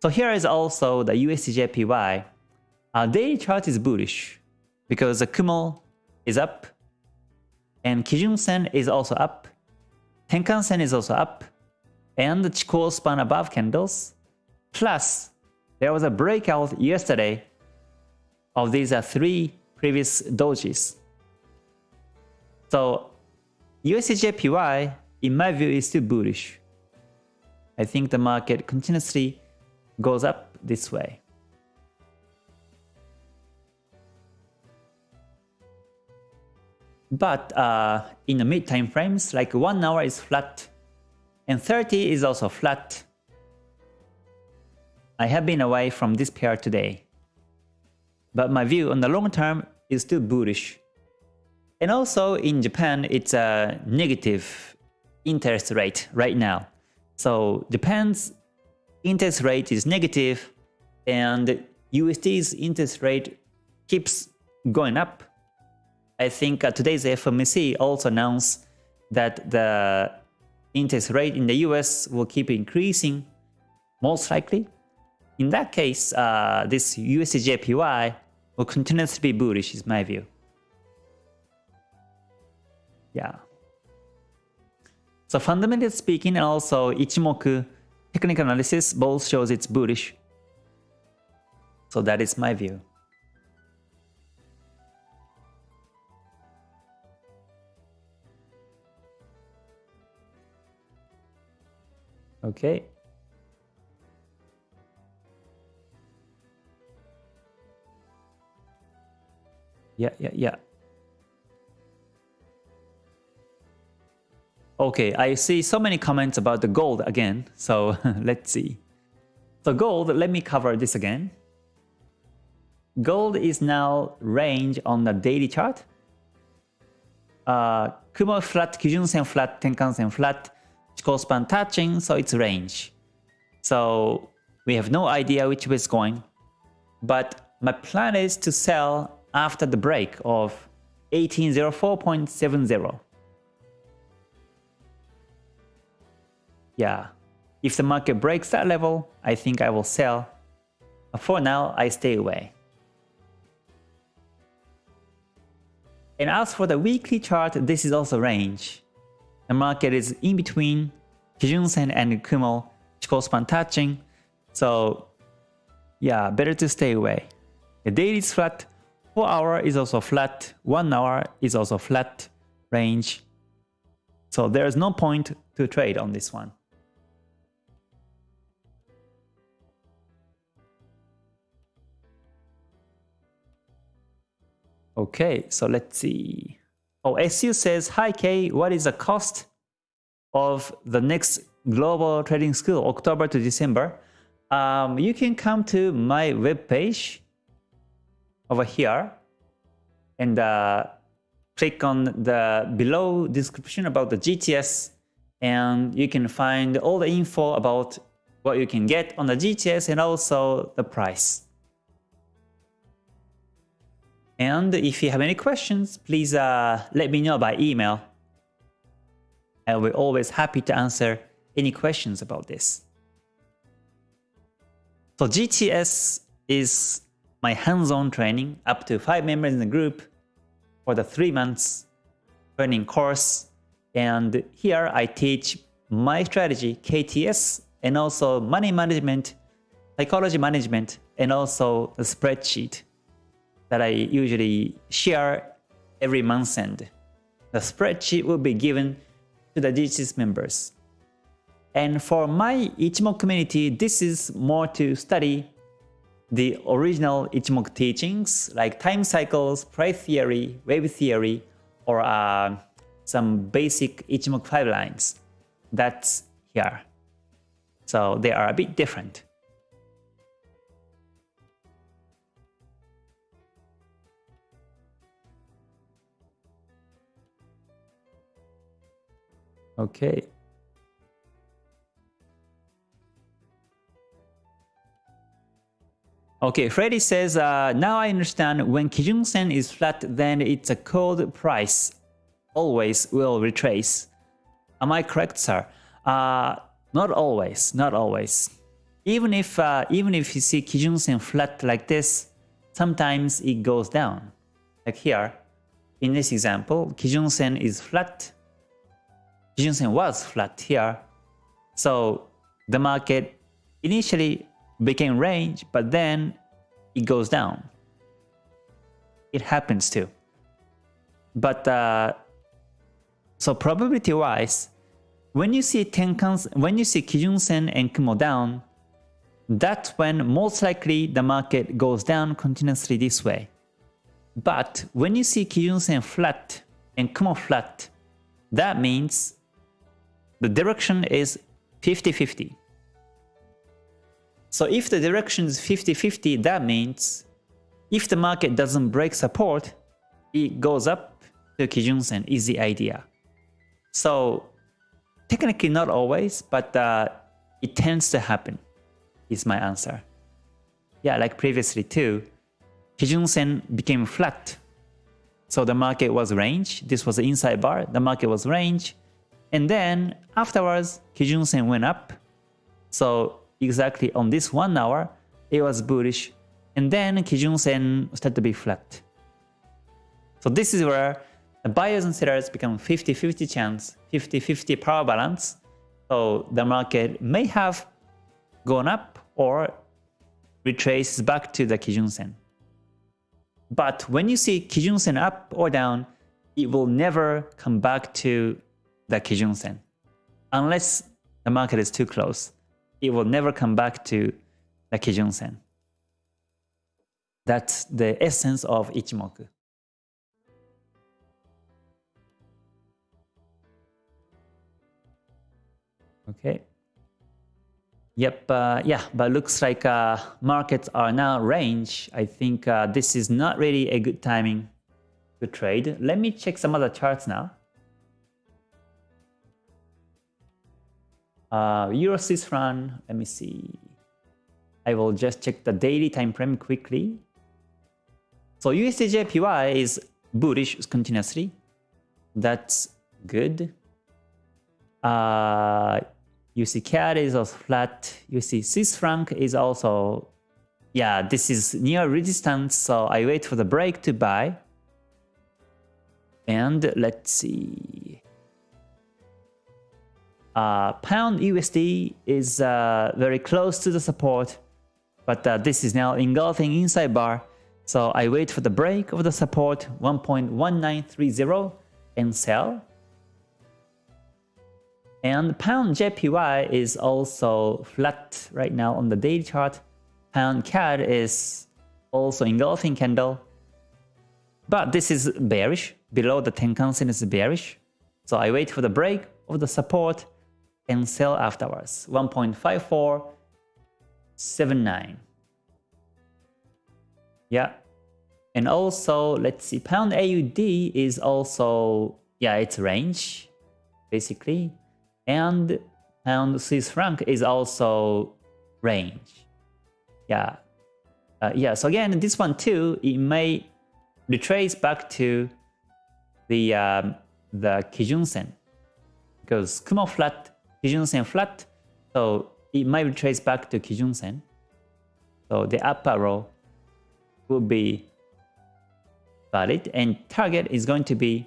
So here is also the USDJPY. Our uh, daily chart is bullish because the Kumo is up and Kijun Sen is also up. Tenkan Sen is also up and the Chikou span above candles plus there was a breakout yesterday of these uh, three previous dojis. So USDJPY, in my view, is still bullish. I think the market continuously goes up this way. But uh, in the mid time frames, like 1 hour is flat and 30 is also flat I have been away from this pair today. But my view on the long term is still bullish. And also in Japan, it's a negative interest rate right now. So Japan's interest rate is negative and USD's interest rate keeps going up. I think uh, today's FOMC also announced that the interest rate in the US will keep increasing, most likely. In that case, uh, this USDJPY will continue to be bullish is my view. Yeah. So fundamentally speaking and also Ichimoku technical analysis both shows it's bullish. So that is my view. Okay. Yeah, yeah, yeah. Okay, I see so many comments about the gold again. So let's see. So gold, let me cover this again. Gold is now range on the daily chart. Uh, Kumo flat, Kijun-sen flat, Tenkan-sen flat, Chikou span touching, so it's range. So we have no idea which way it's going. But my plan is to sell after the break of 1804.70. Yeah, if the market breaks that level, I think I will sell. For now, I stay away. And as for the weekly chart, this is also range. The market is in between Kijun-sen and Kumo, Chikou span touching. So yeah, better to stay away. The daily is flat, 4 hour is also flat, 1 hour is also flat range. So there's no point to trade on this one. Okay, so let's see. Oh, SU says, Hi K, what is the cost of the next global trading school, October to December? Um, you can come to my webpage over here and uh, click on the below description about the GTS and you can find all the info about what you can get on the GTS and also the price. And if you have any questions, please uh, let me know by email. And we're always happy to answer any questions about this. So GTS is my hands-on training up to 5 members in the group for the 3 months training course. And here I teach my strategy, KTS, and also money management, psychology management, and also the spreadsheet that I usually share every month end. The spreadsheet will be given to the GTS members. And for my Ichimoku community, this is more to study the original Ichimoku teachings like time cycles, price theory, wave theory, or uh, some basic Ichimoku five lines. That's here. So they are a bit different. Okay. Okay, Freddy says, uh, now I understand when Kijun Sen is flat, then it's a cold price. Always will retrace. Am I correct, sir? Uh, not always, not always. Even if uh, even if you see Kijun Sen flat like this, sometimes it goes down. Like here, in this example, Kijun Sen is flat, Kijun-sen was flat here. So the market initially became range, but then it goes down. It happens too. But uh, so probability wise, when you see Tenkans, when you see Kijun-sen and Kumo down, that's when most likely the market goes down continuously this way. But when you see Kijun-sen flat and Kumo flat, that means the direction is 50-50. So if the direction is 50-50, that means if the market doesn't break support, it goes up to Kijun-sen is the idea. So technically not always, but uh, it tends to happen is my answer. Yeah, like previously too, Kijun-sen became flat. So the market was range. This was the inside bar. The market was range. And then afterwards, Kijun-sen went up. So exactly on this one hour, it was bullish. And then Kijun-sen started to be flat. So this is where the buyers and sellers become 50-50 chance, 50-50 power balance. So the market may have gone up or retraces back to the Kijun-sen. But when you see Kijun-sen up or down, it will never come back to the Kijun Sen. Unless the market is too close, it will never come back to the Kijun Sen. That's the essence of Ichimoku. Okay. Yep, uh, yeah, but looks like uh, markets are now range. I think uh, this is not really a good timing to trade. Let me check some other charts now. Uh, Euro Swiss franc, let me see. I will just check the daily time frame quickly. So USDJPY is bullish continuously. That's good. Uh, is also flat. Swiss franc is also, yeah, this is near resistance. So I wait for the break to buy. And let's see. Uh, pound USD is uh, very close to the support, but uh, this is now engulfing inside bar. So I wait for the break of the support 1.1930 and sell. And pound JPY is also flat right now on the daily chart. Pound CAD is also engulfing candle. But this is bearish. Below the Tenkan Sen is bearish. So I wait for the break of the support and sell afterwards. 1.5479. Yeah. And also, let's see, pound AUD is also, yeah, it's range, basically. And pound Swiss franc is also range. Yeah. Uh, yeah, so again, this one too, it may retrace back to the um, the Kijun Sen because Kumo flat Kijun Sen flat, so it might be traced back to Kijun Sen. So the upper row will be valid and target is going to be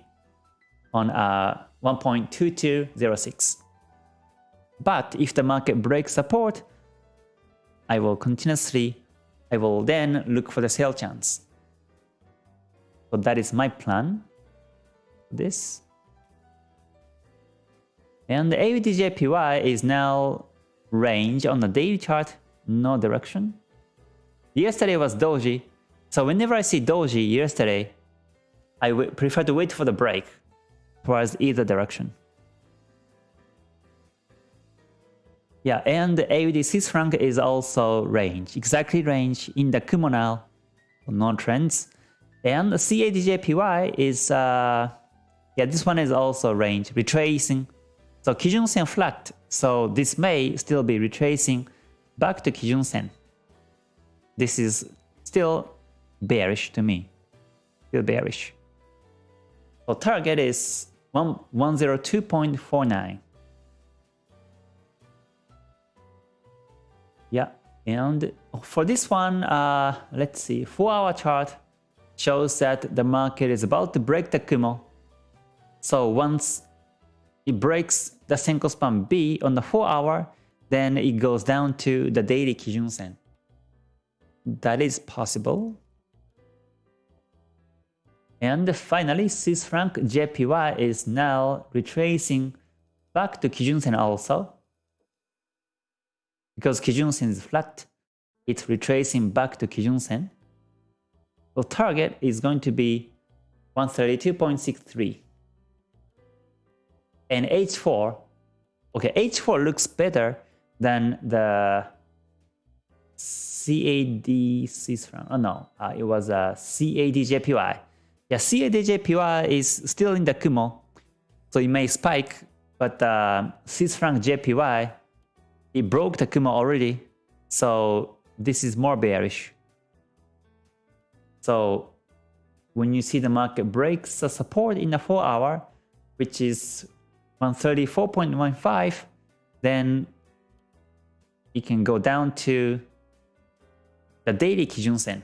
on uh, 1.2206. But if the market breaks support, I will continuously, I will then look for the sell chance. So that is my plan. This. And the AUDJPY is now range on the daily chart, no direction. Yesterday was doji, so whenever I see doji yesterday, I prefer to wait for the break towards either direction. Yeah, and AUD Swiss franc is also range, exactly range in the Kumo no trends. And CADJPY is, uh, yeah, this one is also range, retracing so Kijun Sen flat, so this may still be retracing back to Kijun Sen. This is still bearish to me, still bearish. So target is 102.49. Yeah, and for this one, uh, let's see, 4 hour chart shows that the market is about to break the Kumo. So once it breaks the Senkou span B on the 4 hour, then it goes down to the daily Kijun Sen. That is possible. And finally, Swiss franc JPY is now retracing back to Kijun Sen also. Because Kijun Sen is flat, it's retracing back to Kijun Sen. So target is going to be 132.63 and H4, okay, H4 looks better than the CAD Swiss franc. Oh no, uh, it was a CADJPY. Yeah, CADJPY is still in the Kumo, so it may spike, but uh, Swiss franc JPY, it broke the Kumo already, so this is more bearish. So when you see the market breaks the support in the 4 hour, which is 134.15, then it can go down to the daily Kijun Sen,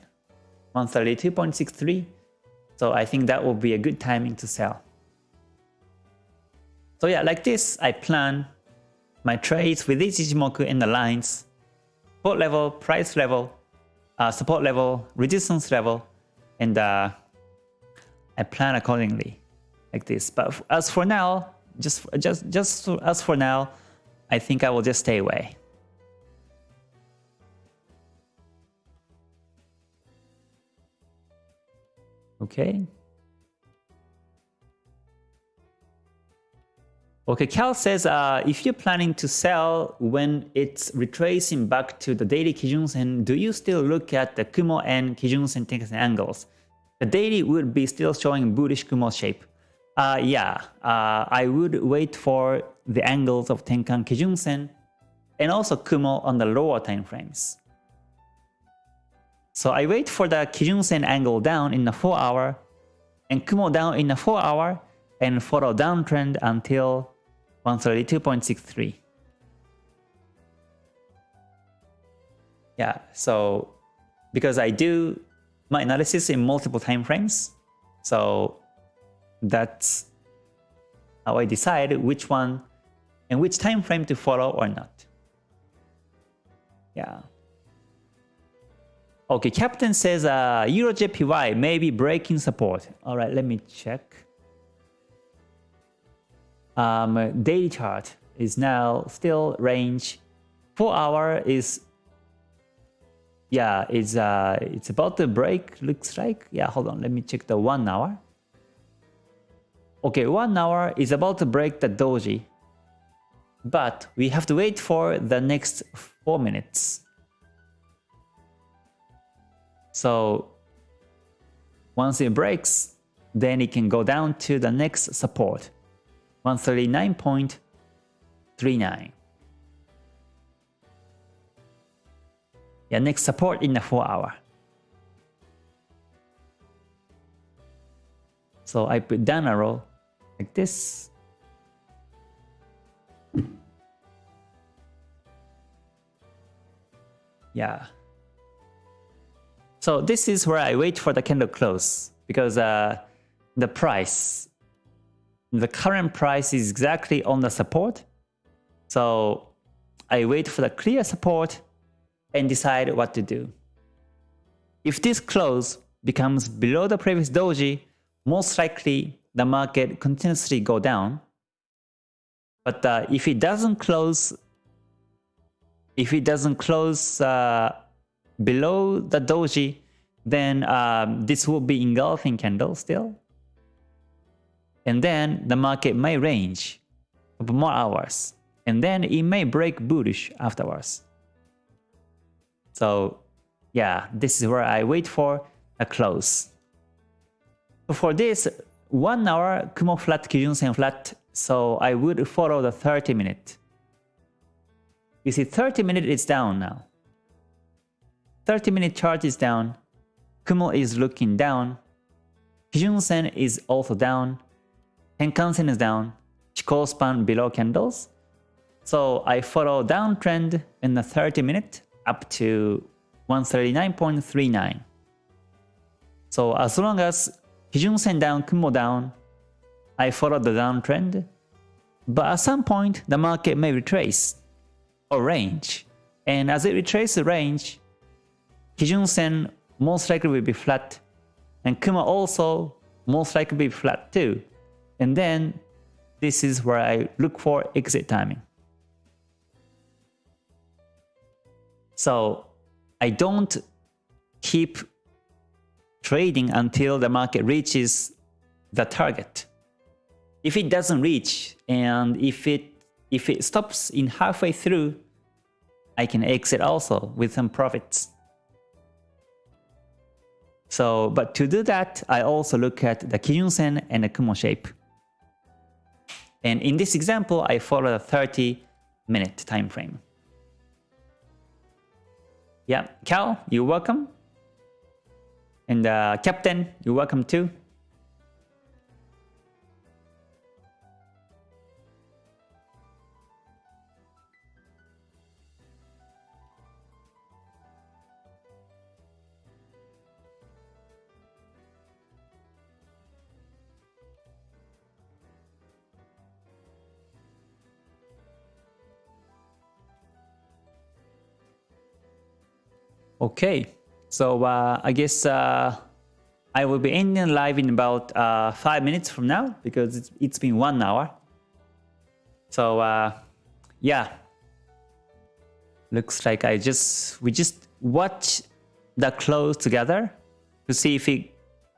132.63. So I think that will be a good timing to sell. So yeah, like this, I plan my trades with this Ichimoku and the lines, support level, price level, uh, support level, resistance level, and uh, I plan accordingly like this. But as for now, just just just as for now, I think I will just stay away. Okay. Okay, Cal says uh, if you're planning to sell when it's retracing back to the daily Kijun Sen, do you still look at the Kumo and Kijun Sen Tenkan angles? The daily would be still showing bullish Kumo shape. Uh, yeah, uh, I would wait for the angles of Tenkan Kijun Sen and also Kumo on the lower time frames. So I wait for the Kijun Sen angle down in the 4 hour and Kumo down in the 4 hour and follow downtrend until 132.63. Yeah, so because I do my analysis in multiple time frames, so that's how I decide which one and which time frame to follow or not. Yeah. Okay, Captain says uh, EuroJPY may be breaking support. All right, let me check. Um, daily chart is now still range. Four hour is yeah, it's uh, it's about to break. Looks like yeah. Hold on, let me check the one hour. Okay, one hour is about to break the doji, but we have to wait for the next four minutes. So once it breaks, then it can go down to the next support, 139.39. Yeah, next support in the 4 hour. So I put down a arrow like this. Yeah. So this is where I wait for the candle close because uh, the price, the current price is exactly on the support. So I wait for the clear support and decide what to do. If this close becomes below the previous doji, most likely the market continuously go down. But uh, if it doesn't close, if it doesn't close uh, below the doji, then um, this will be engulfing candle still. And then the market may range for more hours. And then it may break bullish afterwards. So yeah, this is where I wait for a close. For this, 1 hour Kumo flat, Kijun Sen flat, so I would follow the 30 minute. You see 30 minute is down now. 30 minute chart is down, Kumo is looking down, Kijun Sen is also down, Tenkan Sen is down, Chikou span below candles. So I follow downtrend in the 30 minute up to 139.39. So as long as Kijun Sen down, Kumo down, I follow the downtrend. But at some point, the market may retrace or range. And as it retraces the range, Kijun Sen most likely will be flat, and Kumo also most likely be flat too. And then this is where I look for exit timing. So I don't keep trading until the market reaches the target. If it doesn't reach and if it if it stops in halfway through, I can exit also with some profits. So, but to do that, I also look at the Kijun Sen and the Kumo shape. And in this example, I follow a 30 minute time frame. Yeah, Cal, you're welcome. And uh, Captain, you're welcome too. Okay, so uh, I guess uh, I will be ending live in about uh, five minutes from now because it's, it's been one hour. So uh, yeah, looks like I just we just watch the close together to see if it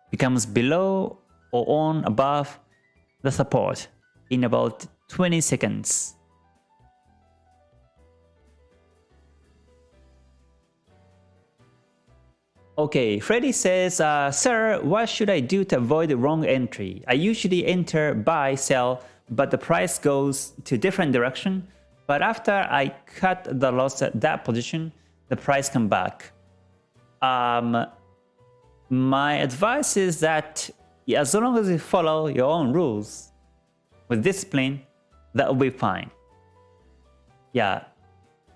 becomes below or on above the support in about 20 seconds. Okay, Freddy says, uh, Sir, what should I do to avoid the wrong entry? I usually enter buy, sell, but the price goes to different direction. But after I cut the loss at that position, the price come back. Um, my advice is that as long as you follow your own rules with discipline, that will be fine. Yeah,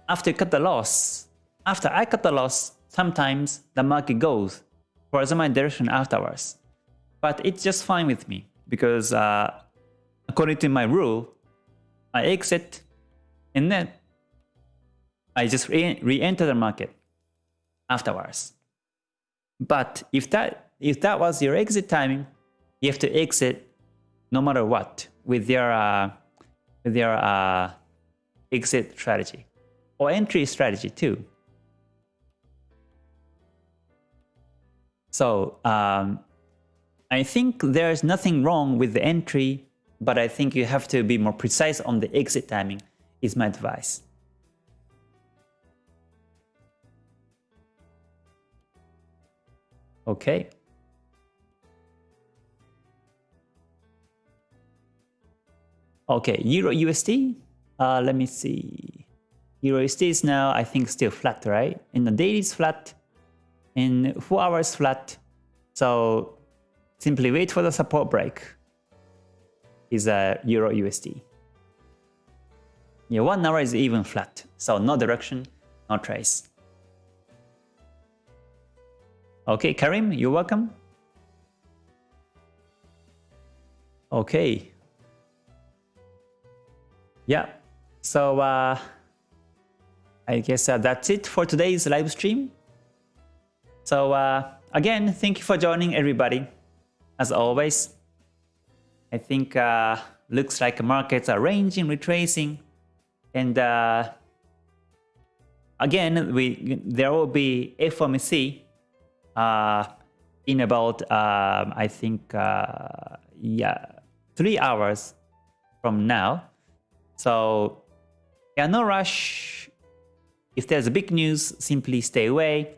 after you cut the loss, after I cut the loss, Sometimes the market goes for towards my direction afterwards. But it's just fine with me because uh, according to my rule, I exit and then I just re-enter the market afterwards. But if that if that was your exit timing, you have to exit no matter what with your uh, with your uh, exit strategy or entry strategy too. So um, I think there's nothing wrong with the entry, but I think you have to be more precise on the exit timing is my advice. Okay. Okay, Euro USD. Uh, let me see. Euro USD is now, I think, still flat, right? In the daily is flat in 4 hours flat. So simply wait for the support break is a Euro USD. Yeah, 1 hour is even flat, so no direction, no trace. Okay, Karim, you're welcome. Okay. Yeah, so uh, I guess uh, that's it for today's live stream. So uh, again, thank you for joining everybody. As always, I think uh, looks like markets are ranging, retracing, and uh, again, we there will be FOMC uh, in about um, I think uh, yeah three hours from now. So yeah, no rush. If there's a big news, simply stay away.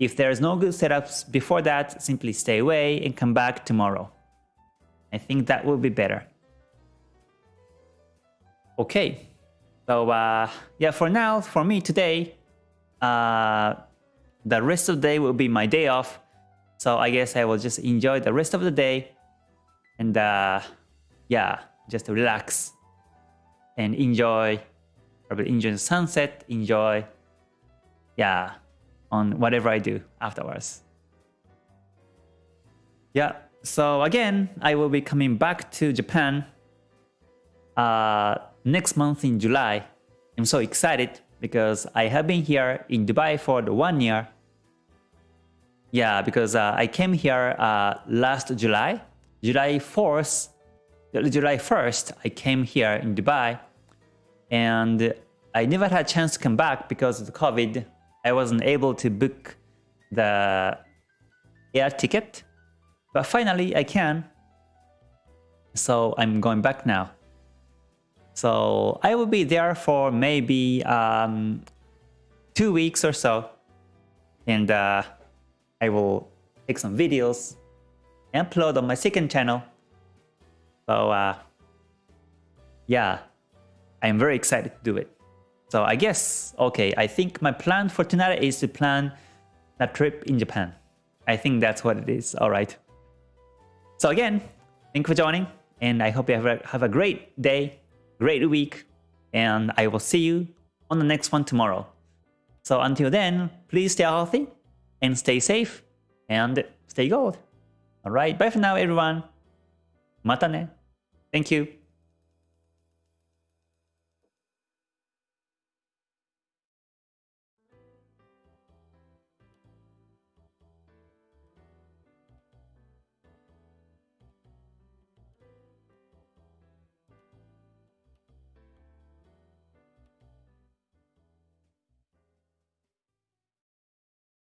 If there's no good setups before that, simply stay away and come back tomorrow. I think that will be better. Okay, so uh, yeah, for now, for me today, uh, the rest of the day will be my day off. So I guess I will just enjoy the rest of the day and uh, yeah, just relax and enjoy, probably enjoy the sunset, enjoy, yeah, on whatever I do afterwards. Yeah, so again, I will be coming back to Japan uh, next month in July. I'm so excited because I have been here in Dubai for the one year. Yeah, because uh, I came here uh, last July, July 4th, July 1st, I came here in Dubai and I never had a chance to come back because of the COVID I wasn't able to book the air ticket, but finally I can. So I'm going back now. So I will be there for maybe um, two weeks or so. And uh, I will take some videos and upload on my second channel. So uh, yeah, I'm very excited to do it. So I guess, okay, I think my plan for tonight is to plan a trip in Japan. I think that's what it is, alright. So again, thank you for joining, and I hope you have a, have a great day, great week, and I will see you on the next one tomorrow. So until then, please stay healthy, and stay safe, and stay gold. Alright, bye for now everyone. Mata ne. Thank you.